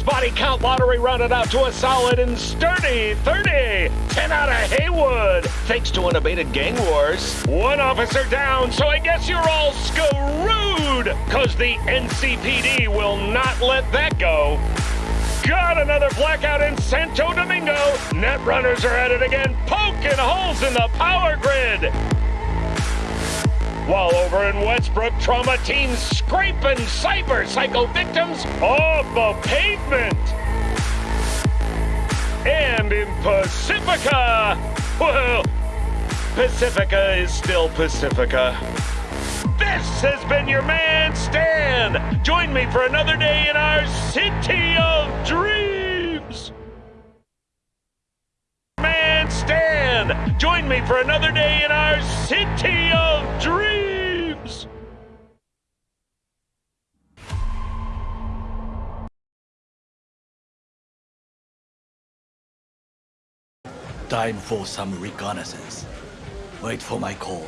Body count lottery rounded out to a solid and sturdy 30. 10 out of Heywood, thanks to unabated gang wars. One officer down, so I guess you're all screwed, cause the NCPD will not let that go. Got another blackout in Santo Domingo. Net runners are at it again, poking holes in the power grid. While over in Westbrook, trauma teams scraping cyber psycho victims off the pavement. And in Pacifica, well, Pacifica is still Pacifica. This has been your man, Stan. Join me for another day in our city of dreams. Stan. Join me for another day in our city of dreams. Time for some reconnaissance. Wait for my call.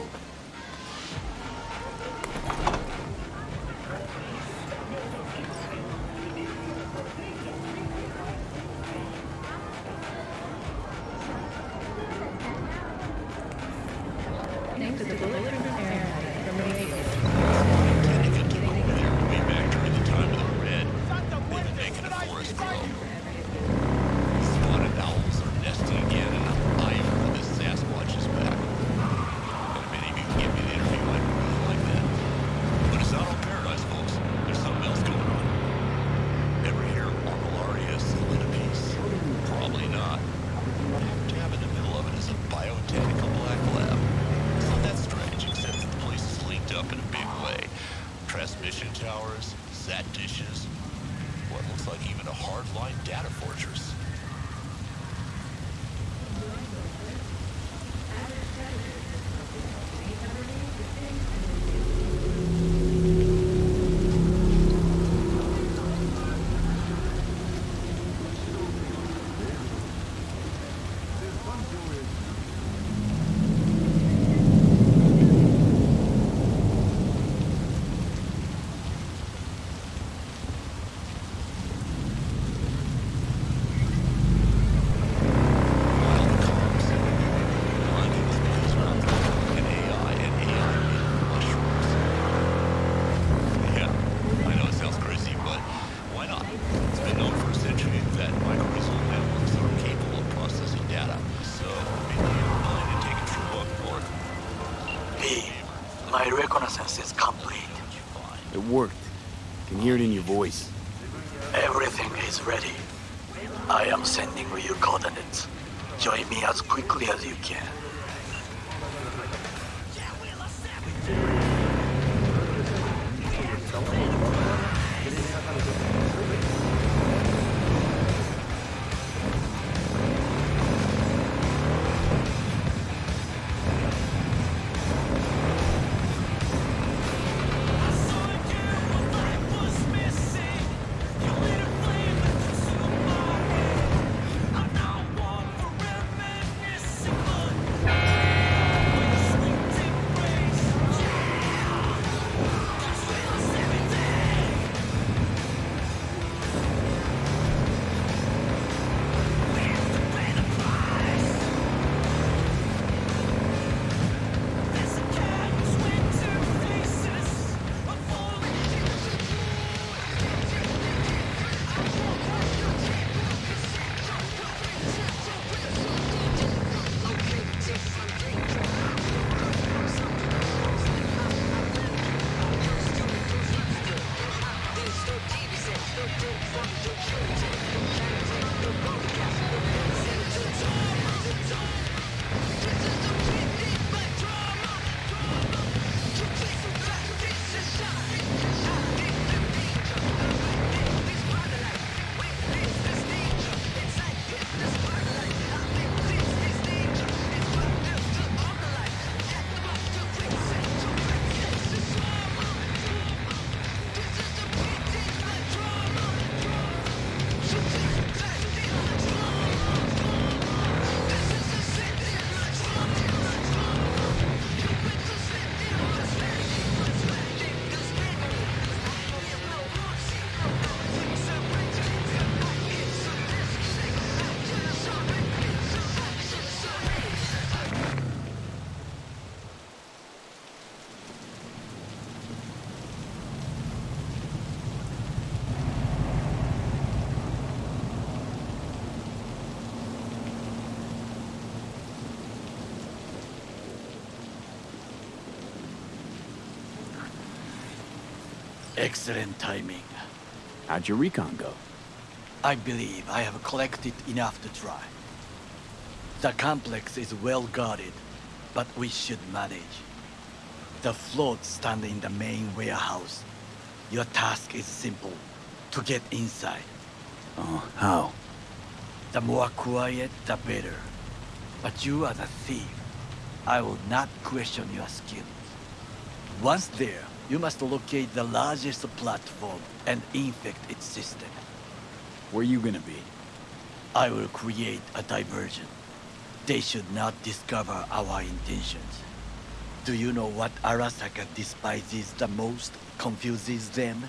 Can hear it in your voice. Everything is ready. I am sending you coordinates. Join me as quickly as you can. Excellent timing. How'd your recon go? I believe I have collected enough to try. The complex is well guarded, but we should manage. The floats stand in the main warehouse. Your task is simple, to get inside. Oh, how? The more quiet, the better. But you are the thief. I will not question your skills. Once there, you must locate the largest platform and infect its system. Where you gonna be? I will create a diversion. They should not discover our intentions. Do you know what Arasaka despises the most, confuses them?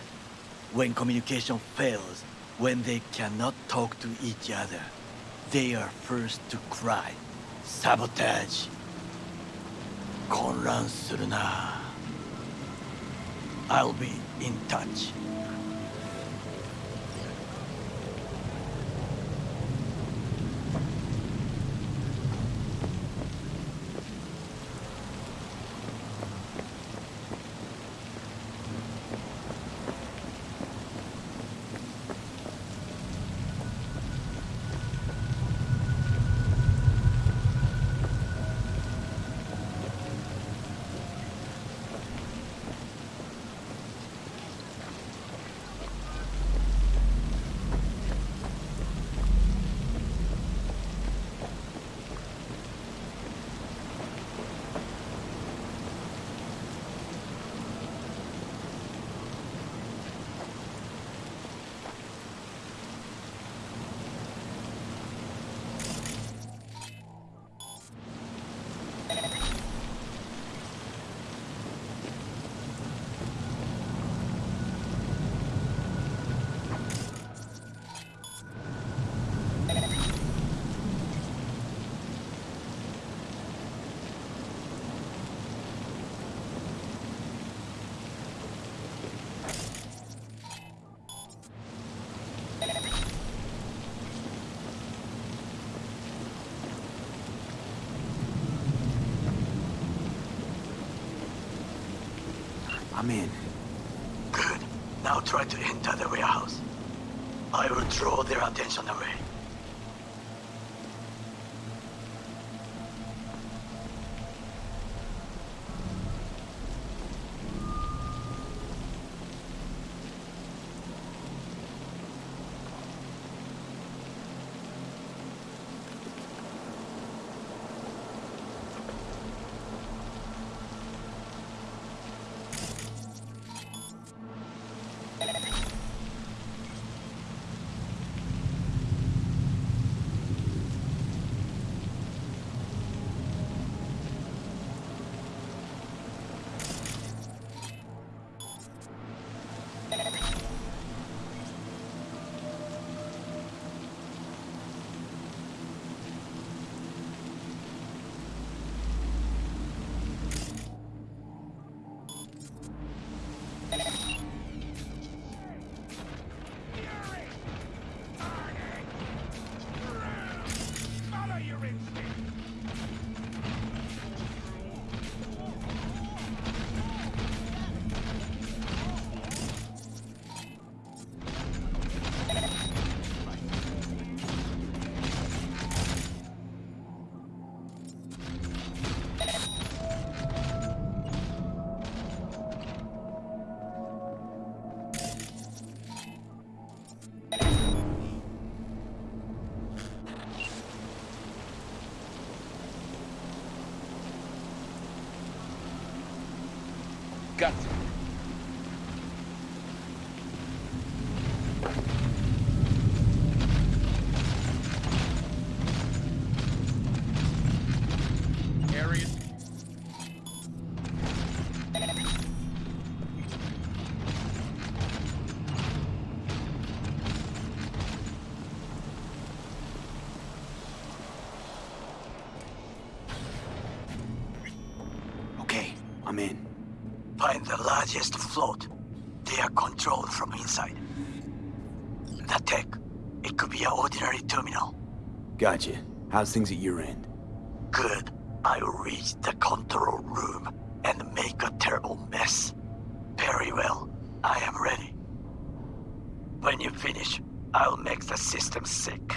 When communication fails, when they cannot talk to each other, they are first to cry. Sabotage. 混乱するな. I'll be in touch. I'm in. Good. Now try to enter the warehouse. I will draw their attention I'm in. Find the largest float. They are controlled from inside. The tech. It could be an ordinary terminal. Gotcha. How's things at your end? Good. I will reach the control room and make a terrible mess. Very well. I am ready. When you finish, I'll make the system sick.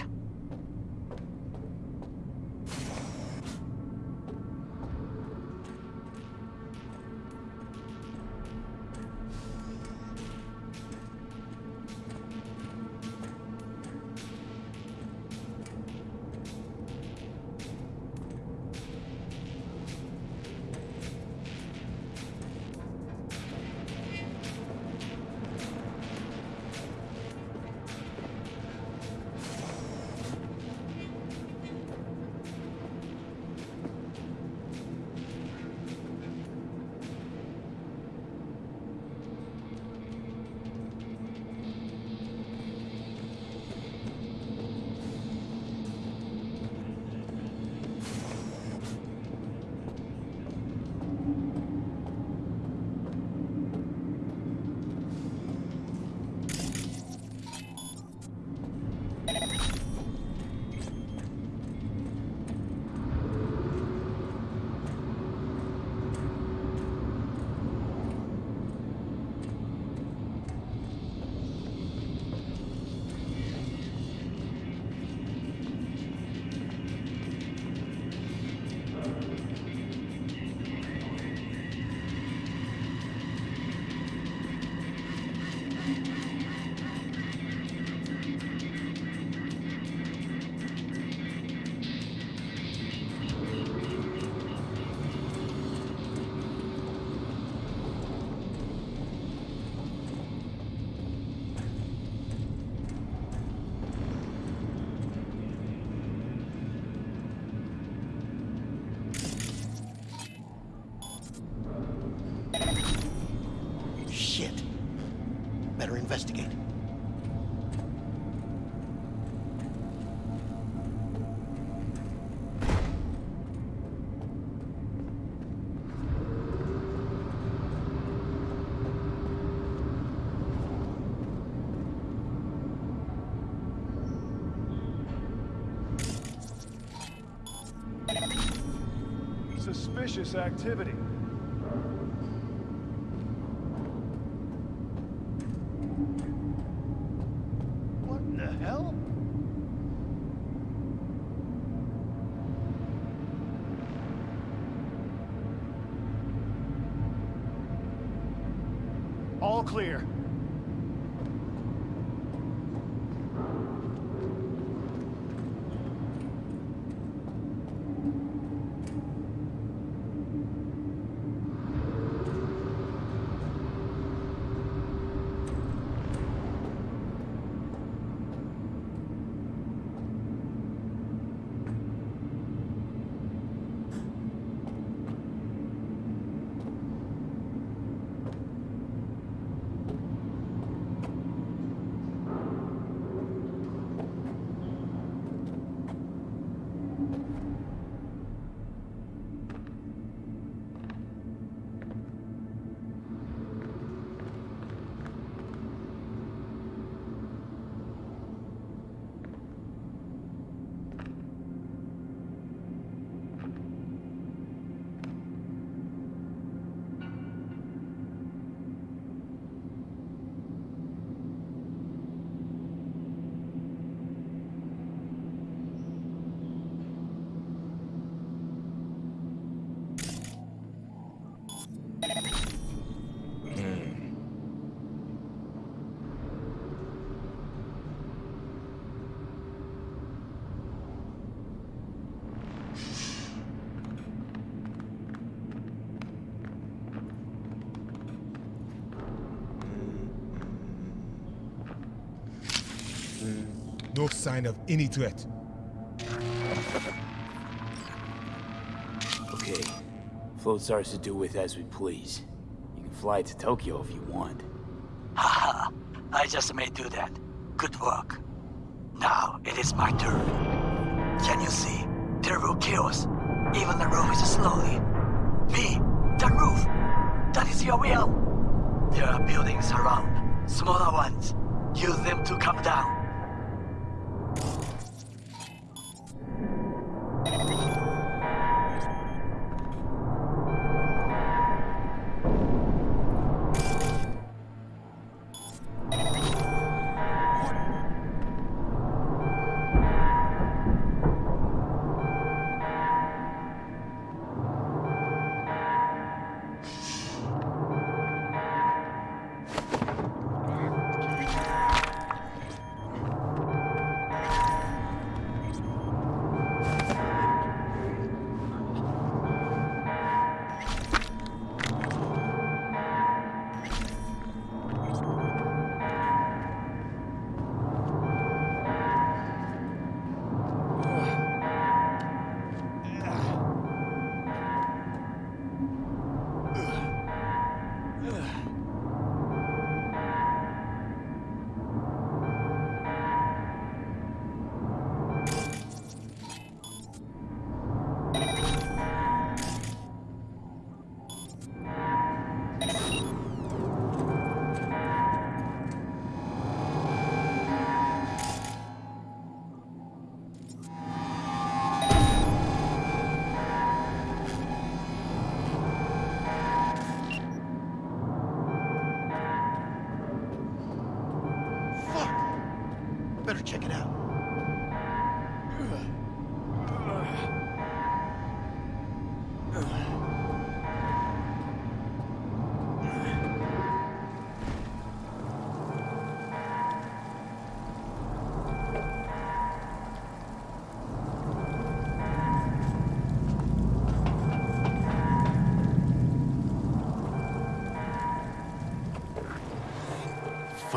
Suspicious activity. What in the hell? All clear. No sign of any threat. Okay. Float starts to do with as we please. You can fly to Tokyo if you want. Haha, I just may do that. Good work. Now it is my turn. Can you see? Terrible chaos. Even the roof is slowly. Me, the roof. That is your will. There are buildings around, smaller ones. Use them to come down.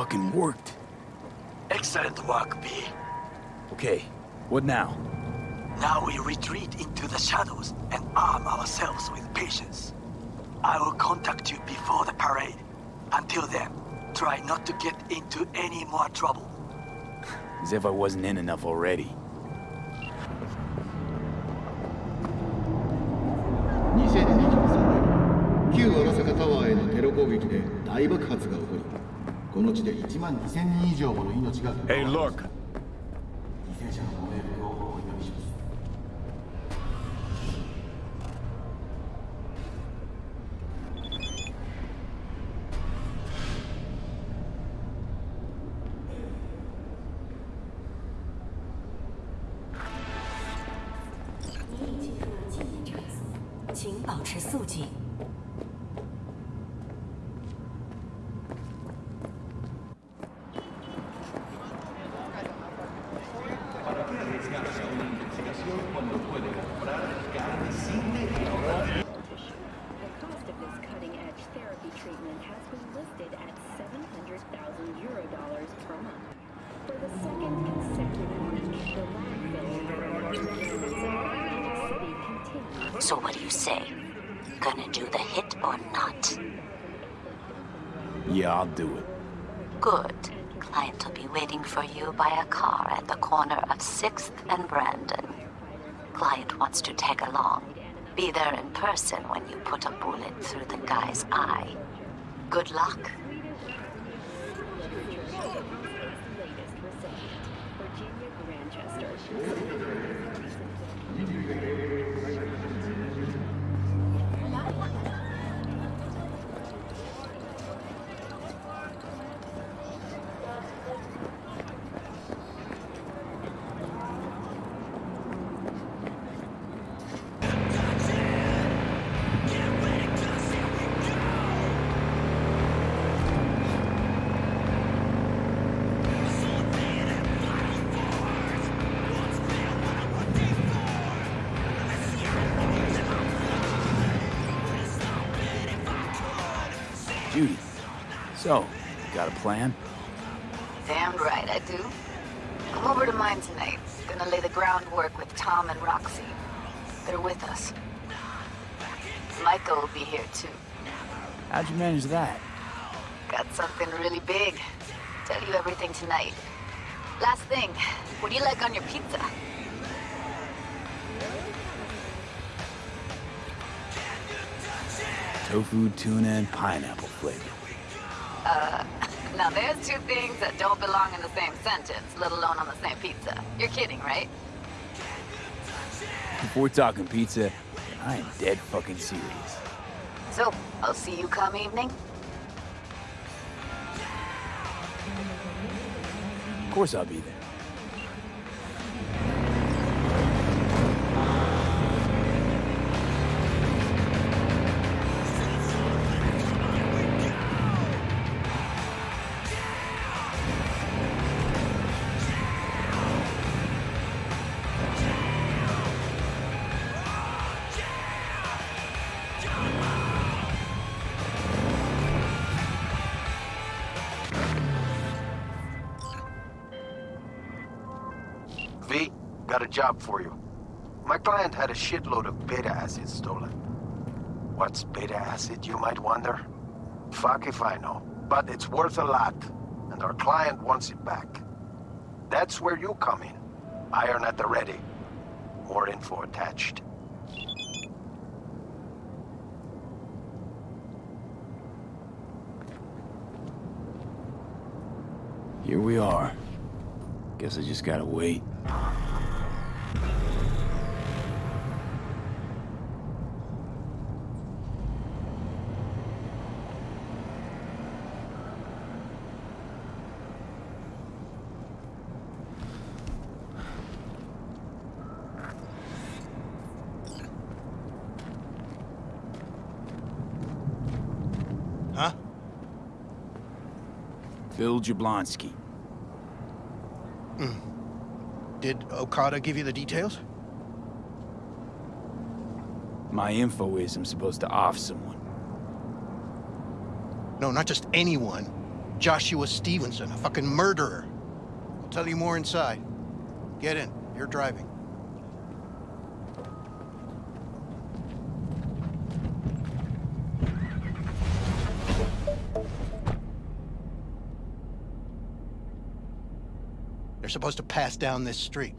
Fucking worked. Excellent work, B. Okay, what now? Now we retreat into the shadows and arm ourselves with patience. I will contact you before the parade. Until then, try not to get into any more trouble. As if I wasn't in enough already. この地で1万2000人以上もの命が in person when you put a bullet through the guy's eye. Good luck. Virginia. So, got a plan? Damn right I do. Come over to mine tonight. Gonna lay the groundwork with Tom and Roxy. They're with us. Maiko will be here too. How'd you manage that? Got something really big. Tell you everything tonight. Last thing, what do you like on your pizza? Tofu, tuna, and pineapple flavor. Uh, now there's two things that don't belong in the same sentence, let alone on the same pizza. You're kidding, right? If we're talking pizza, I am dead fucking serious. So, I'll see you come evening. Of course I'll be there. Got a job for you. My client had a shitload of beta acid stolen. What's beta acid, you might wonder? Fuck if I know. But it's worth a lot, and our client wants it back. That's where you come in. Iron at the ready. More info attached. Here we are. Guess I just gotta wait. Jablonski. Hmm. Did Okada give you the details? My info is I'm supposed to off someone. No, not just anyone. Joshua Stevenson, a fucking murderer. I'll tell you more inside. Get in. You're driving. Supposed to pass down this street.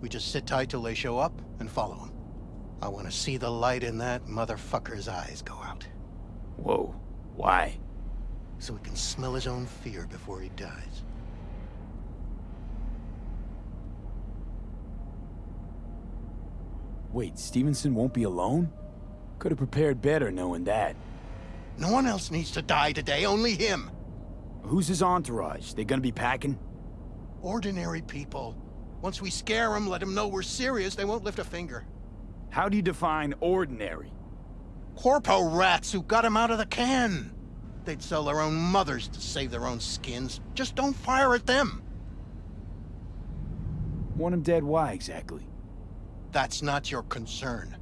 We just sit tight till they show up and follow them. I want to see the light in that motherfucker's eyes go out. Whoa. Why? So he can smell his own fear before he dies. Wait, Stevenson won't be alone? Could have prepared better knowing that. No one else needs to die today, only him. Who's his entourage? They gonna be packing? Ordinary people. Once we scare them, let them know we're serious, they won't lift a finger. How do you define ordinary? Corpo rats who got him out of the can. They'd sell their own mothers to save their own skins. Just don't fire at them. Want him dead why, exactly? That's not your concern.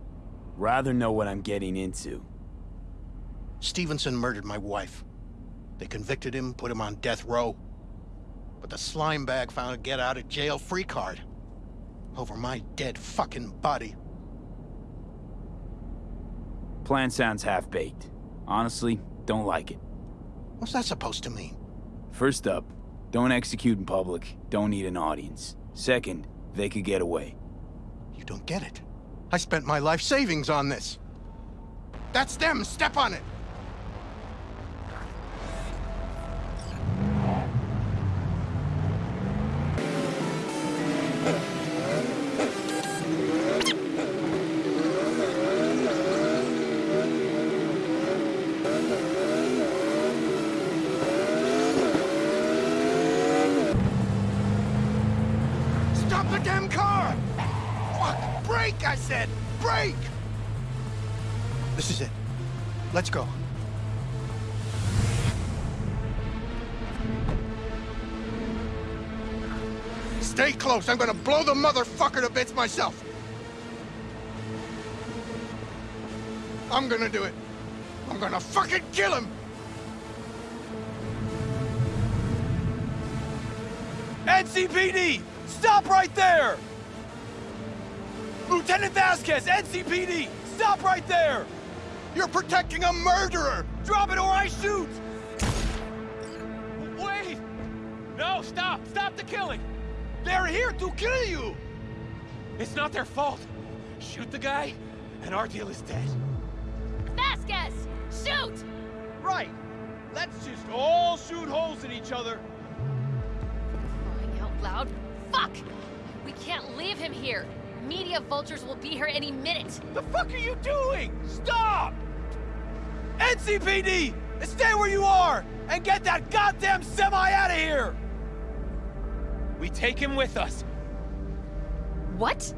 Rather know what I'm getting into. Stevenson murdered my wife. They convicted him, put him on death row. The slime bag found a get out of jail free card. Over my dead fucking body. Plan sounds half-baked. Honestly, don't like it. What's that supposed to mean? First up, don't execute in public, don't need an audience. Second, they could get away. You don't get it. I spent my life savings on this. That's them, step on it! The damn car! Fuck! Brake, I said! Brake! This is it. Let's go. Stay close. I'm gonna blow the motherfucker to bits myself. I'm gonna do it. I'm gonna fucking kill him! NCPD! Stop right there! Lieutenant Vasquez, NCPD! Stop right there! You're protecting a murderer! Drop it or I shoot! Wait! No, stop! Stop the killing! They're here to kill you! It's not their fault. Shoot the guy, and our deal is dead. Vasquez! Shoot! Right. Let's just all shoot holes in each other. Crying out loud. Fuck! We can't leave him here. Media vultures will be here any minute. The fuck are you doing? Stop! NCPD! Stay where you are! And get that goddamn semi out of here! We take him with us. What?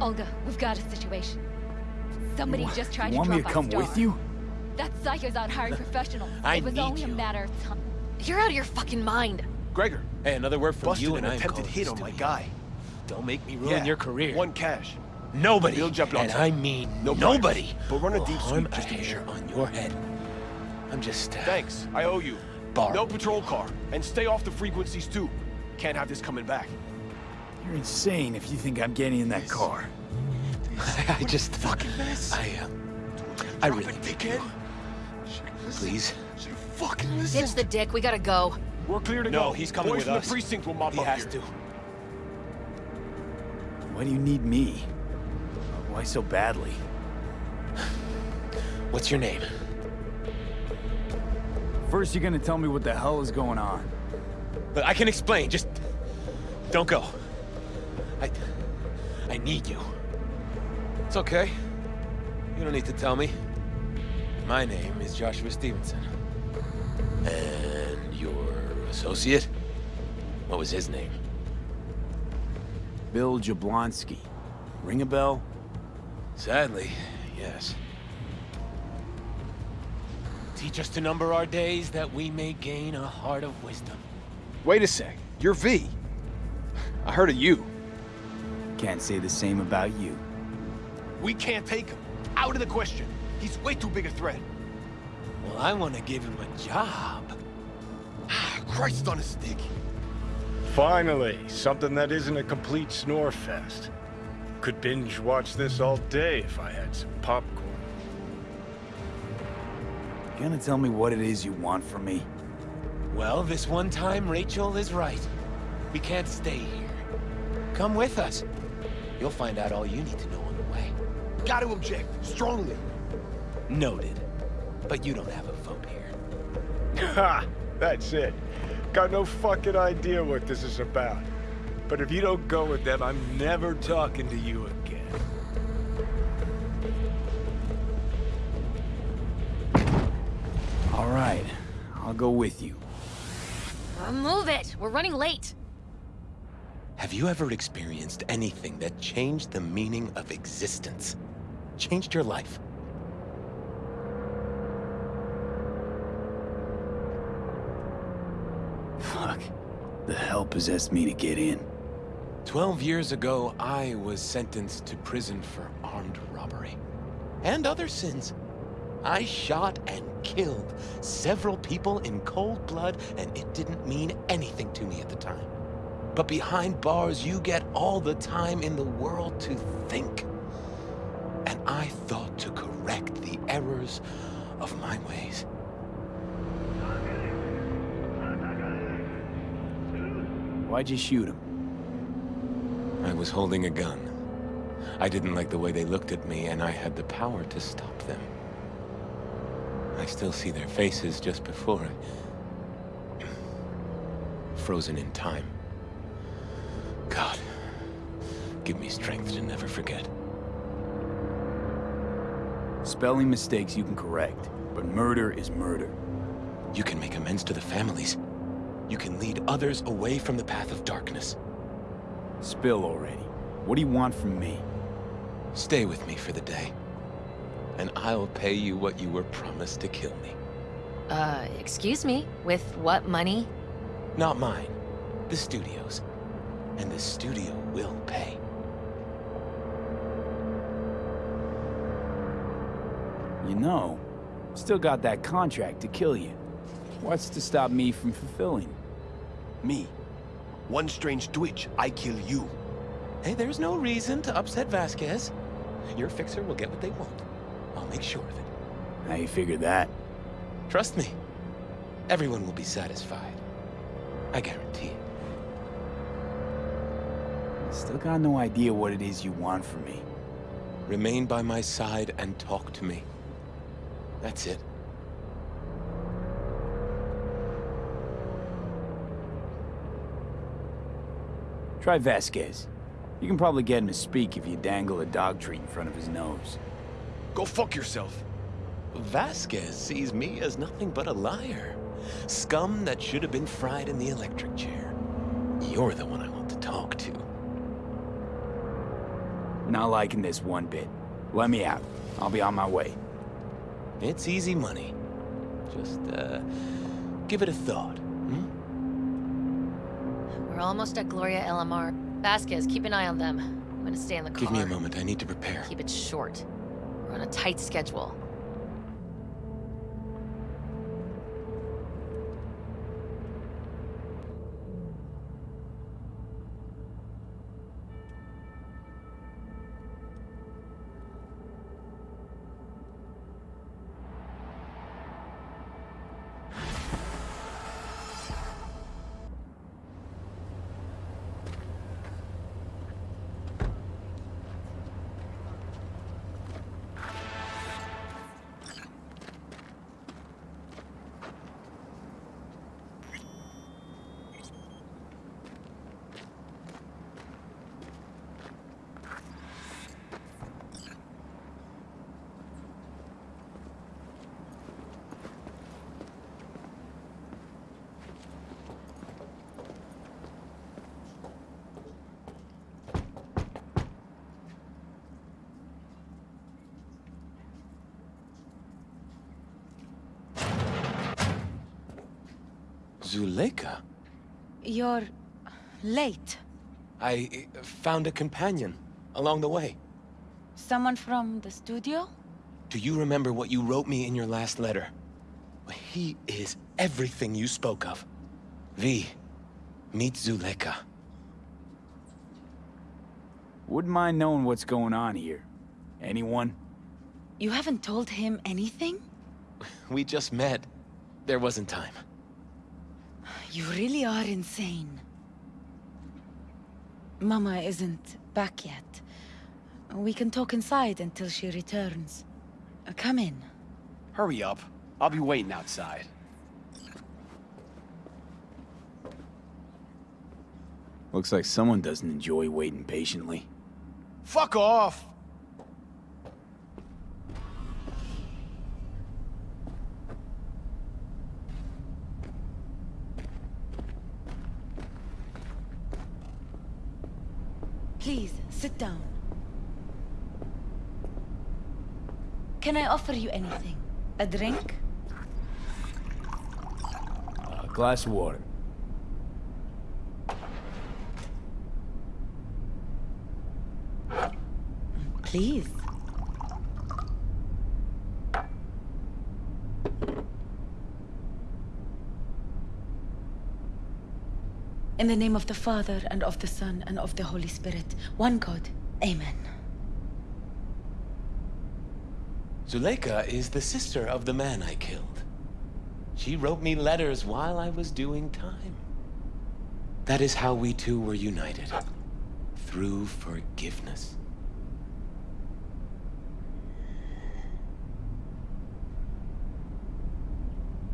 Olga, we've got a situation. Somebody You- just tried you to want drop me to come with you? That psycho's out hiring professionals. I it was need only you. a matter of time. You're out of your fucking mind. Gregor, Hey, another word from busted you an and I am attempted hit on my guy. Don't make me ruin your career. One cash. Nobody, Bill and I mean No nobody, bribes, but run a deep harm sweep just to be hair sure. on your head. I'm just... Uh, Thanks. I owe you. Bar. No patrol car. And stay off the frequencies too. Can't have this coming back. You're insane if you think I'm getting in that car. I just... Fucking mess. I, uh, I really think you. Please. Fucking Ditch the dick, we gotta go. We're clear to No, go. he's coming Boys with from us. the precinct will mop He up has here. to. Why do you need me? Why so badly? What's your name? First, you're gonna tell me what the hell is going on. But I can explain, just... Don't go. I... I need you. It's okay. You don't need to tell me. My name is Joshua Stevenson. And your associate? What was his name? Bill Jablonski. Ring a bell? Sadly, yes. Teach us to number our days that we may gain a heart of wisdom. Wait a sec. You're V. I heard of you. Can't say the same about you. We can't take him. Out of the question. He's way too big a threat. Well, I want to give him a job. Ah, Christ on a stick. Finally, something that isn't a complete snore fest. Could binge watch this all day if I had some popcorn. You gonna tell me what it is you want from me? Well, this one time Rachel is right. We can't stay here. Come with us. You'll find out all you need to know on the way. Got to object. Strongly. Noted. But you don't have a vote here. Ha! That's it. Got no fucking idea what this is about. But if you don't go with them, I'm never talking to you again. All right, I'll go with you. Uh, move it! We're running late. Have you ever experienced anything that changed the meaning of existence? Changed your life? Fuck. The hell possessed me to get in? Twelve years ago, I was sentenced to prison for armed robbery. And other sins. I shot and killed several people in cold blood, and it didn't mean anything to me at the time. But behind bars, you get all the time in the world to think. And I thought to correct the errors of my ways. Why'd you shoot him? I was holding a gun. I didn't like the way they looked at me, and I had the power to stop them. I still see their faces just before I... Frozen in time. God, give me strength to never forget. Spelling mistakes you can correct, but murder is murder. You can make amends to the families. You can lead others away from the path of darkness. Spill already. What do you want from me? Stay with me for the day. And I'll pay you what you were promised to kill me. Uh, excuse me? With what money? Not mine. The studio's. And the studio will pay. You know, still got that contract to kill you. What's to stop me from fulfilling? Me. One strange twitch, I kill you. Hey, there's no reason to upset Vasquez. Your fixer will get what they want. I'll make sure of it. How you figure that? Trust me. Everyone will be satisfied. I guarantee it. Still got no idea what it is you want from me. Remain by my side and talk to me. That's it. Try Vasquez. You can probably get him to speak if you dangle a dog treat in front of his nose. Go fuck yourself. Vasquez sees me as nothing but a liar. Scum that should have been fried in the electric chair. You're the one I want to talk to. Not liking this one bit. Let me out. I'll be on my way. It's easy money. Just, uh, give it a thought? We're almost at Gloria El Amar. Vasquez, keep an eye on them. I'm gonna stay in the car. Give me a moment, I need to prepare. Keep it short. We're on a tight schedule. Zuleika? You're late. I uh, found a companion along the way. Someone from the studio? Do you remember what you wrote me in your last letter? He is everything you spoke of. V, meet Zuleika. Wouldn't mind knowing what's going on here. Anyone? You haven't told him anything? We just met. There wasn't time. You really are insane. Mama isn't back yet. We can talk inside until she returns. Uh, Come in. Hurry up. I'll be waiting outside. Looks like someone doesn't enjoy waiting patiently. Fuck off! Please, sit down. Can I offer you anything? A drink? A glass of water. Please. In the name of the Father, and of the Son, and of the Holy Spirit, one God. Amen. Zuleika is the sister of the man I killed. She wrote me letters while I was doing time. That is how we two were united. Through forgiveness.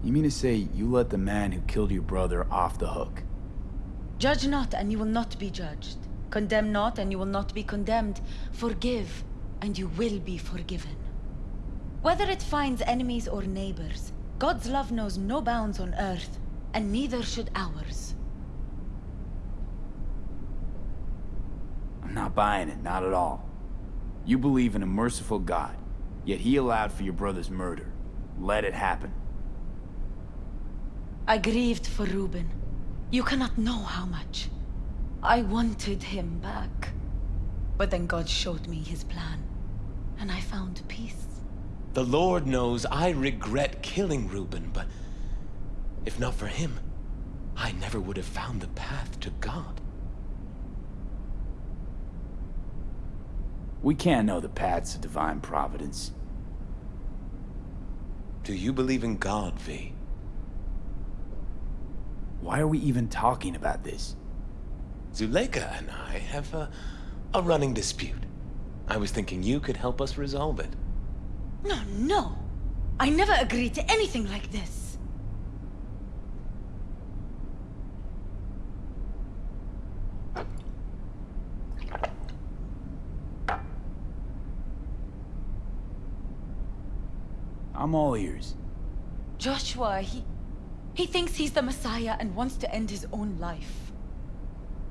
You mean to say you let the man who killed your brother off the hook? Judge not, and you will not be judged. Condemn not, and you will not be condemned. Forgive, and you will be forgiven. Whether it finds enemies or neighbors, God's love knows no bounds on earth, and neither should ours. I'm not buying it, not at all. You believe in a merciful God, yet he allowed for your brother's murder. Let it happen. I grieved for Reuben. You cannot know how much. I wanted him back. But then God showed me his plan, and I found peace. The Lord knows I regret killing Reuben, but if not for him, I never would have found the path to God. We can't know the paths of divine providence. Do you believe in God, V? Why are we even talking about this? Zuleika and I have a, a running dispute. I was thinking you could help us resolve it. No, no. I never agreed to anything like this. I'm all ears. Joshua, he... He thinks he's the Messiah and wants to end his own life.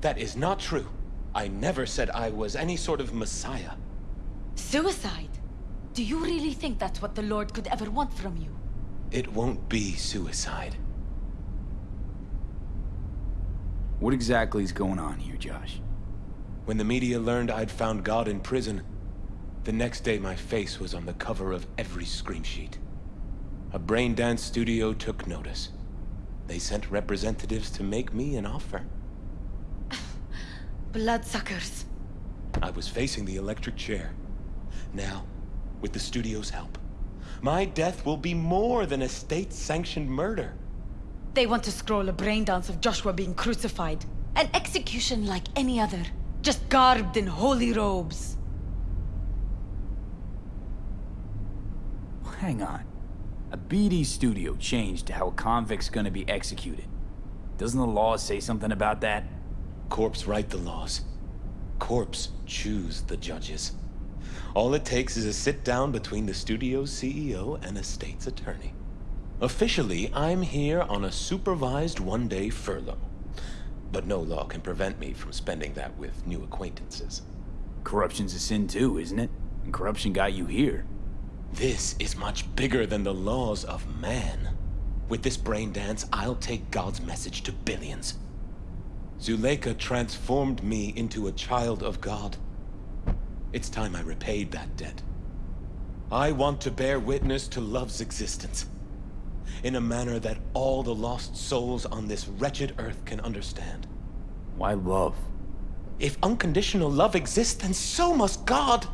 That is not true. I never said I was any sort of messiah. Suicide? Do you really think that's what the Lord could ever want from you? It won't be suicide. What exactly is going on here, Josh? When the media learned I'd found God in prison, the next day my face was on the cover of every screamsheet. A brain dance studio took notice. They sent representatives to make me an offer. Bloodsuckers. I was facing the electric chair. Now, with the studio's help, my death will be more than a state-sanctioned murder. They want to scroll a brain dance of Joshua being crucified. An execution like any other. Just garbed in holy robes. Hang on. A BD studio changed to how a convict's gonna be executed. Doesn't the law say something about that? Corps write the laws. Corps choose the judges. All it takes is a sit-down between the studio's CEO and a state's attorney. Officially, I'm here on a supervised one-day furlough. But no law can prevent me from spending that with new acquaintances. Corruption's a sin too, isn't it? And corruption got you here. This is much bigger than the laws of man. With this brain dance, I'll take God's message to billions. Zuleika transformed me into a child of God. It's time I repaid that debt. I want to bear witness to love's existence in a manner that all the lost souls on this wretched earth can understand. Why love? If unconditional love exists, then so must God.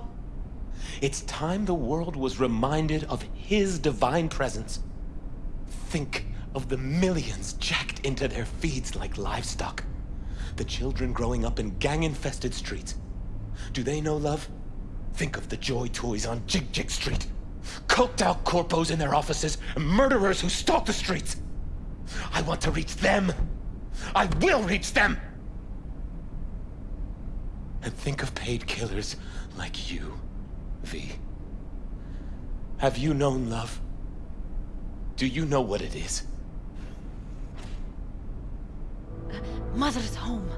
It's time the world was reminded of His divine presence. Think of the millions jacked into their feeds like livestock. The children growing up in gang-infested streets. Do they know love? Think of the joy toys on Jig Jig Street. Coked out corpos in their offices, and murderers who stalk the streets. I want to reach them. I will reach them! And think of paid killers like you, V. Have you known love? Do you know what it is? Mother's home.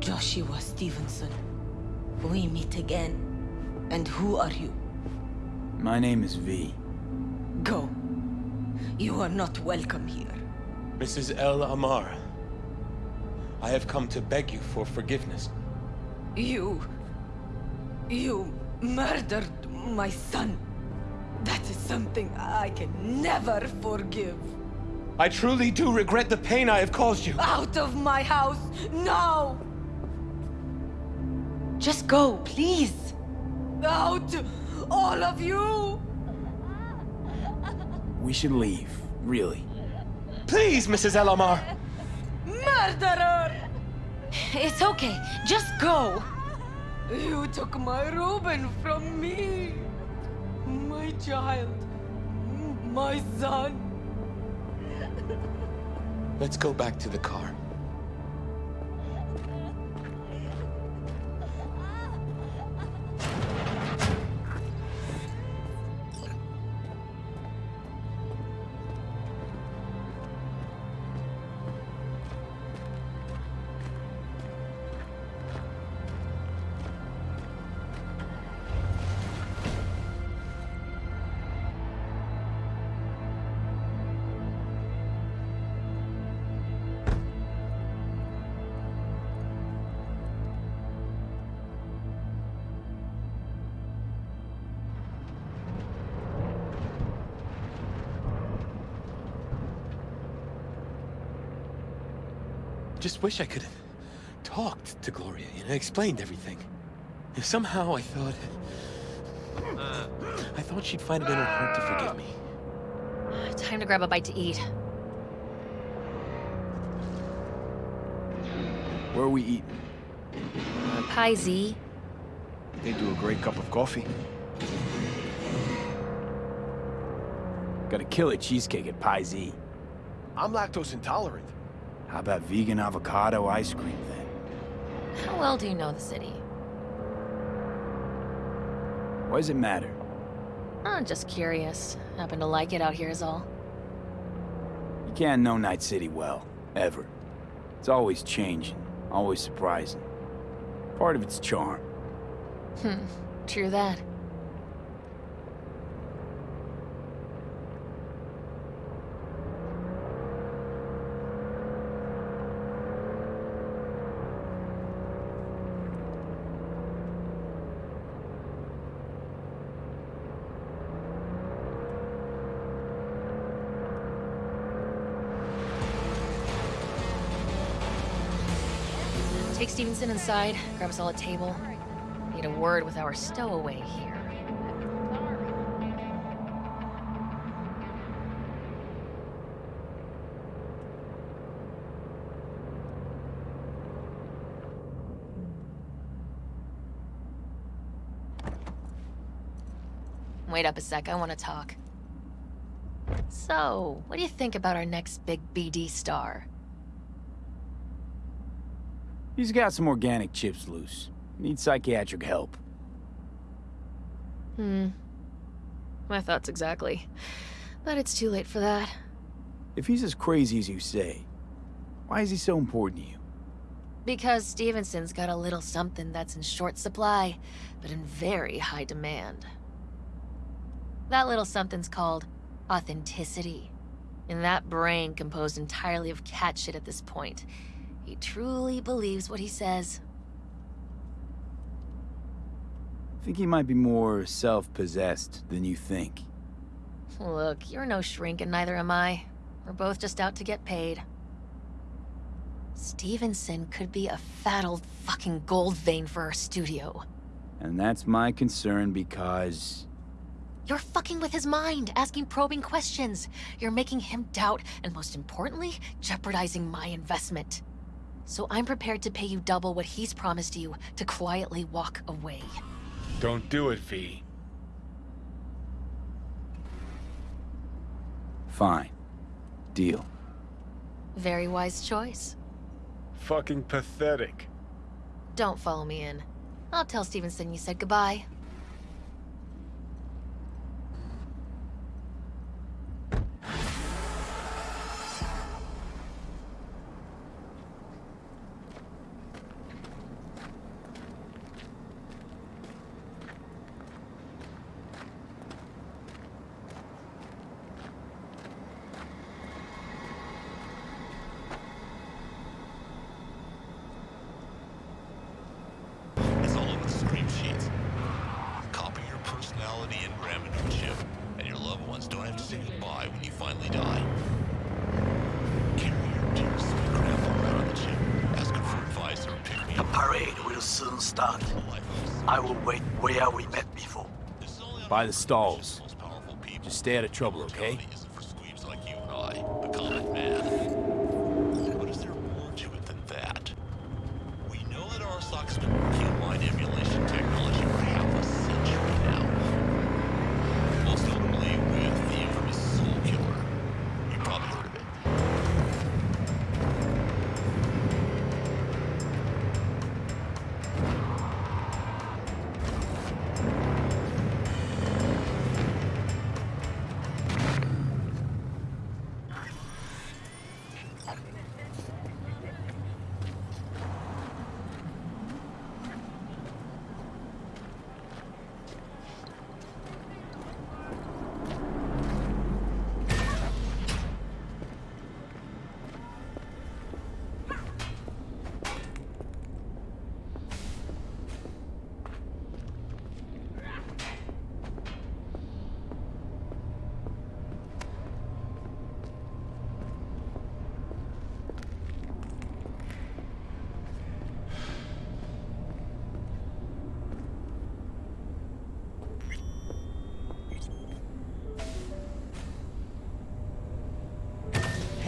Joshua Stevenson. We meet again. And who are you? My name is V. Go. You are not welcome here. Mrs. El Amar, I have come to beg you for forgiveness. You... You murdered my son. That is something I can never forgive. I truly do regret the pain I have caused you. Out of my house, now! Just go, please. Out, all of you! We should leave, really. Please, Mrs. El Amar! Murderer! It's okay, just go! You took my Reuben from me! My child. My son. Let's go back to the car. Wish I could have talked to Gloria, you know, explained everything. And somehow I thought... I thought she'd find it in her heart to forgive me. Time to grab a bite to eat. Where are we eating? Uh, Pie Z. They do a great cup of coffee. Gotta kill a cheesecake at Pie Z. I'm lactose intolerant. How about vegan avocado ice cream, then? How well do you know the city? Why does it matter? I'm just curious. Happen to like it out here is all. You can't know Night City well, ever. It's always changing, always surprising. Part of its charm. Hmm, true that. Take Grab us all a table. Need a word with our stowaway here. Wait up a sec, I want to talk. So, what do you think about our next big BD star? He's got some organic chips loose. Needs psychiatric help. Hmm. My thoughts exactly. But it's too late for that. If he's as crazy as you say, why is he so important to you? Because Stevenson's got a little something that's in short supply, but in very high demand. That little something's called authenticity. And that brain composed entirely of cat shit at this point. He truly believes what he says. I think he might be more self-possessed than you think. Look, you're no shrink and neither am I. We're both just out to get paid. Stevenson could be a fat old fucking gold vein for our studio. And that's my concern because... You're fucking with his mind, asking probing questions. You're making him doubt, and most importantly, jeopardizing my investment. So I'm prepared to pay you double what he's promised you to quietly walk away. Don't do it, V. Fine. Deal. Very wise choice. Fucking pathetic. Don't follow me in. I'll tell Stevenson you said goodbye. It's all over the screamsheets. Copy your personality and ram into a chip, and your loved ones don't have to say goodbye when you finally die. Carry your dear sweet grandpa around on the chip, asking for advice or pick me The parade will soon start. I will wait where we met before. By the stalls. Just stay out of trouble, okay?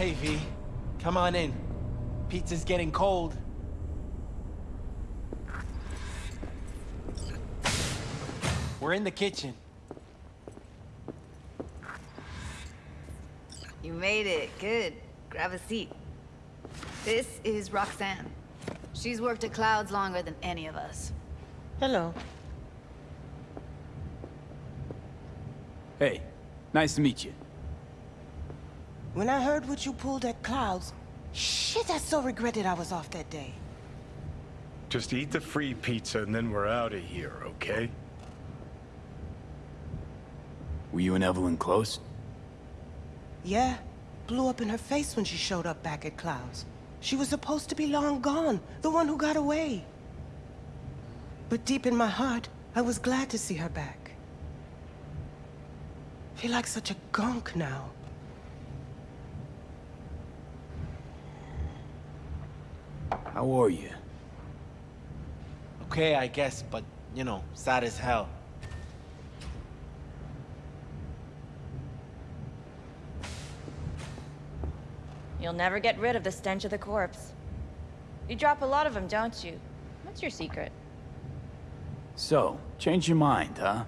Hey, V. Come on in. Pizza's getting cold. We're in the kitchen. You made it. Good. Grab a seat. This is Roxanne. She's worked at Clouds longer than any of us. Hello. Hey, nice to meet you. When I heard what you pulled at Clouds, shit, I so regretted I was off that day. Just eat the free pizza and then we're out of here, okay? Were you and Evelyn close? Yeah, blew up in her face when she showed up back at Clouds. She was supposed to be long gone, the one who got away. But deep in my heart, I was glad to see her back. Feel like such a gunk now. How are you? Okay, I guess, but, you know, sad as hell. You'll never get rid of the stench of the corpse. You drop a lot of them, don't you? What's your secret? So, change your mind, huh?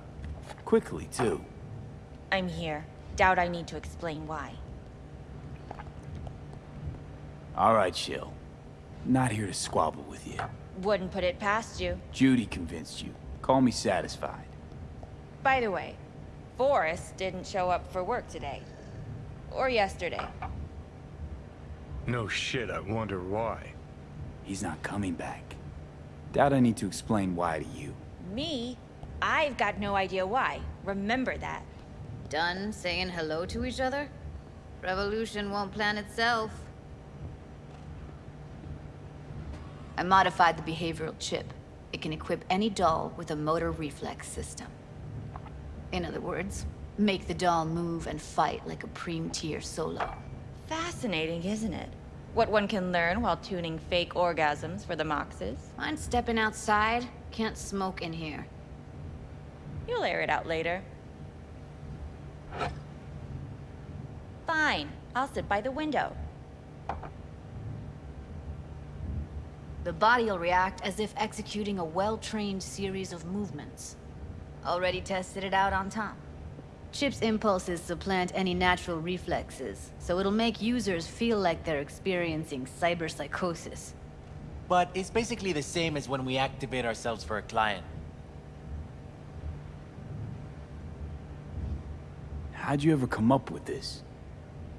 Quickly, too. I'm here. Doubt I need to explain why. All right, Shill. Not here to squabble with you. Wouldn't put it past you. Judy convinced you. Call me satisfied. By the way, Forrest didn't show up for work today. Or yesterday. No shit, I wonder why. He's not coming back. Doubt I need to explain why to you. Me? I've got no idea why. Remember that. Done saying hello to each other? Revolution won't plan itself. I modified the behavioral chip. It can equip any doll with a motor reflex system. In other words, make the doll move and fight like a Preem-tier solo. Fascinating, isn't it? What one can learn while tuning fake orgasms for the Moxes. Mind stepping outside? Can't smoke in here. You'll air it out later. Fine. I'll sit by the window. The body'll react as if executing a well-trained series of movements. Already tested it out on Tom. Chip's impulses supplant any natural reflexes, so it'll make users feel like they're experiencing cyberpsychosis. But it's basically the same as when we activate ourselves for a client. How'd you ever come up with this?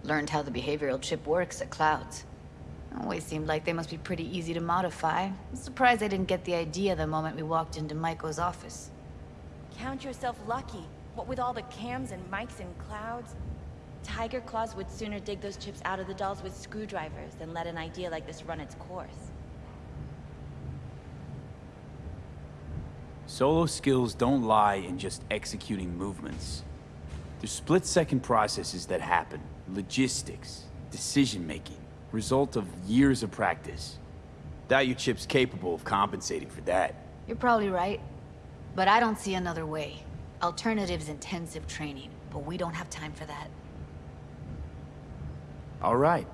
Learned how the behavioral chip works at Clouds. Always seemed like they must be pretty easy to modify. I'm surprised I didn't get the idea the moment we walked into Maiko's office. Count yourself lucky. What with all the cams and mics and clouds? Tiger Claws would sooner dig those chips out of the dolls with screwdrivers than let an idea like this run its course. Solo skills don't lie in just executing movements. There's split-second processes that happen. Logistics, decision-making, result of years of practice. Doubt your chip's capable of compensating for that. You're probably right. But I don't see another way. Alternative's intensive training, but we don't have time for that. All right.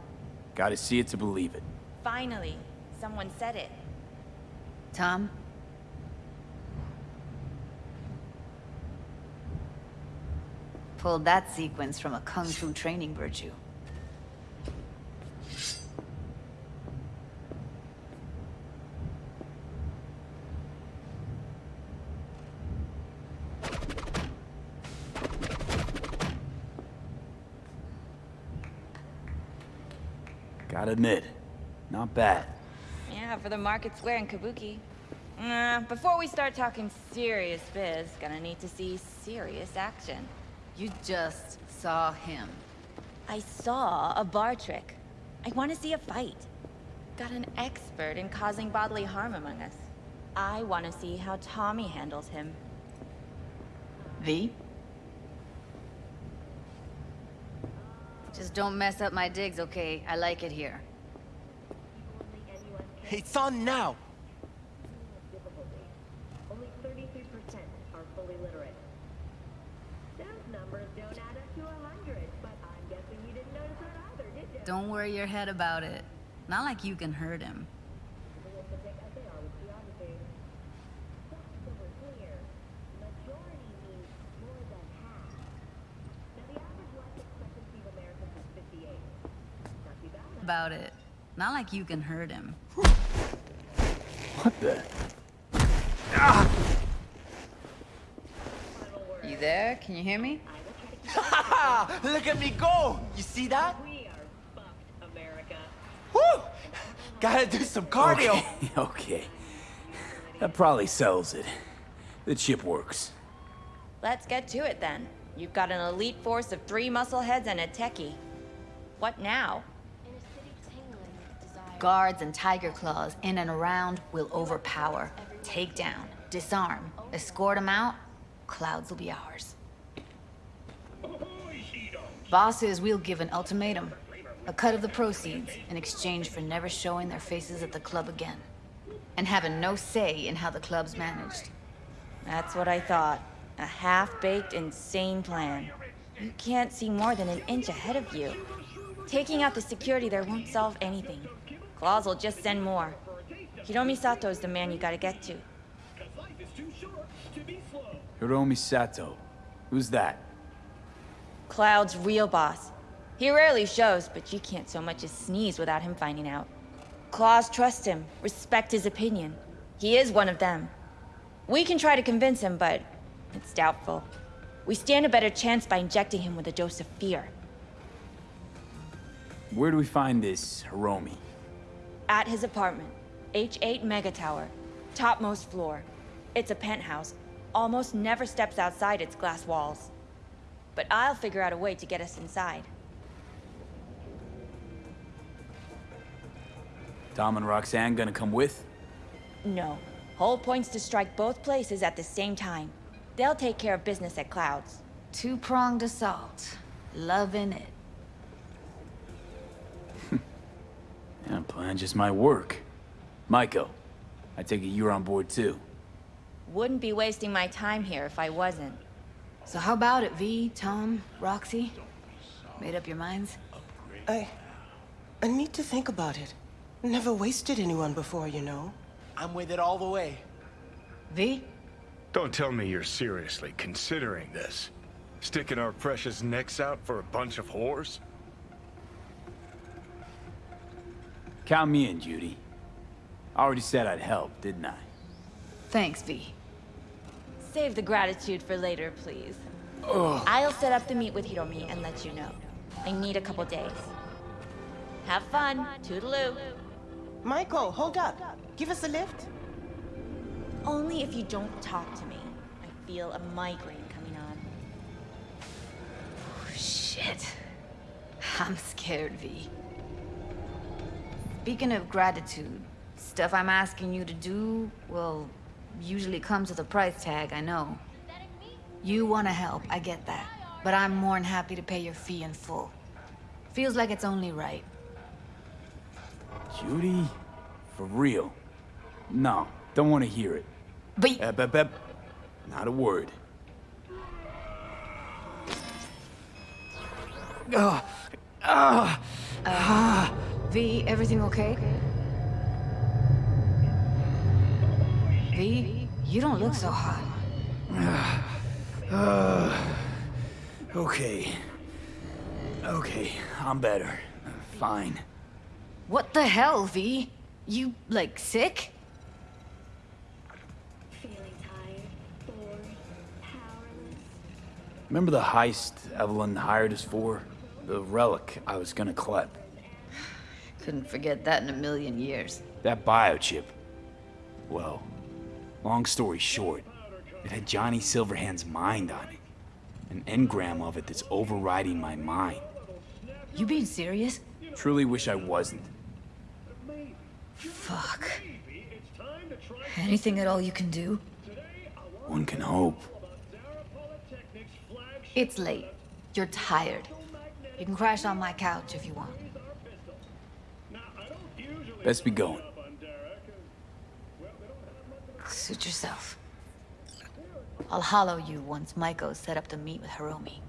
Gotta see it to believe it. Finally, someone said it. Tom? Pulled that sequence from a kung fu training virtue. Gotta admit, not bad. Yeah, for the market square in Kabuki. Uh, before we start talking serious biz, gonna need to see serious action. You just saw him. I saw a bar trick. I want to see a fight. Got an expert in causing bodily harm among us. I want to see how Tommy handles him. V? Just don't mess up my digs, okay? I like it here. It's on now! Only 33% are fully literate. Those numbers don't add up to 100, but I'm guessing you didn't notice that either, did you? Don't worry your head about it. Not like you can hurt him. About it. Not like you can hurt him. What the? You there? Can you hear me? Look at me go! You see that? We are buffed, America. Woo! Gotta do some cardio! Okay, okay. That probably sells it. The chip works. Let's get to it then. You've got an elite force of three muscleheads and a techie. What now? Guards and tiger claws in and around will overpower, take down, disarm, escort them out. Clouds will be ours. Bosses, we'll give an ultimatum. A cut of the proceeds in exchange for never showing their faces at the club again. And having no say in how the club's managed. That's what I thought. A half-baked, insane plan. You can't see more than an inch ahead of you. Taking out the security there won't solve anything. Claws will just send more. Hiromi is the man you gotta get to. Hiromi Sato. Who's that? Cloud's real boss. He rarely shows, but you can't so much as sneeze without him finding out. Claws trust him, respect his opinion. He is one of them. We can try to convince him, but it's doubtful. We stand a better chance by injecting him with a dose of fear. Where do we find this Hiromi? At his apartment. H8 Mega Tower. Topmost floor. It's a penthouse. Almost never steps outside its glass walls. but I'll figure out a way to get us inside. Tom and Roxanne gonna come with? No. Whole point's to strike both places at the same time. They'll take care of business at Clouds. Two-pronged assault. Loving it. Yeah, plan just might work. Maiko, I take it you're on board too. Wouldn't be wasting my time here if I wasn't. So how about it, V, Tom, Roxy? Made up your minds? I... I need to think about it. Never wasted anyone before, you know. I'm with it all the way. V? Don't tell me you're seriously considering this. Sticking our precious necks out for a bunch of whores? Count me in, Judy. I already said I'd help, didn't I? Thanks, V. Save the gratitude for later, please. Ugh. I'll set up the meet with Hiromi and let you know. I need a couple days. Have fun. Toodaloo. Maiko, hold up. Give us a lift. Only if you don't talk to me. I feel a migraine coming on. Oh, Shit. I'm scared, V. Speaking of gratitude, stuff I'm asking you to do, well, usually comes with a price tag, I know. You want to help, I get that. But I'm more than happy to pay your fee in full. Feels like it's only right. Judy? For real? No, don't want to hear it. But... Ep, ep, ep. Not a word. Ugh. Ugh. Uh, v, everything okay? V, you don't look so hot. Uh, okay. Okay, I'm better. Fine. What the hell, V? You, like, sick? Remember the heist Evelyn hired us for? The relic I was gonna collect. Couldn't forget that in a million years. That biochip. Well, long story short, it had Johnny Silverhand's mind on it. An engram of it that's overriding my mind. You being serious? Truly wish I wasn't. Fuck. Anything at all you can do? One can hope. It's late. You're tired. You can crash on my couch if you want. Best be going. Suit yourself. I'll hollow you once Maiko's set up to meet with Hiromi.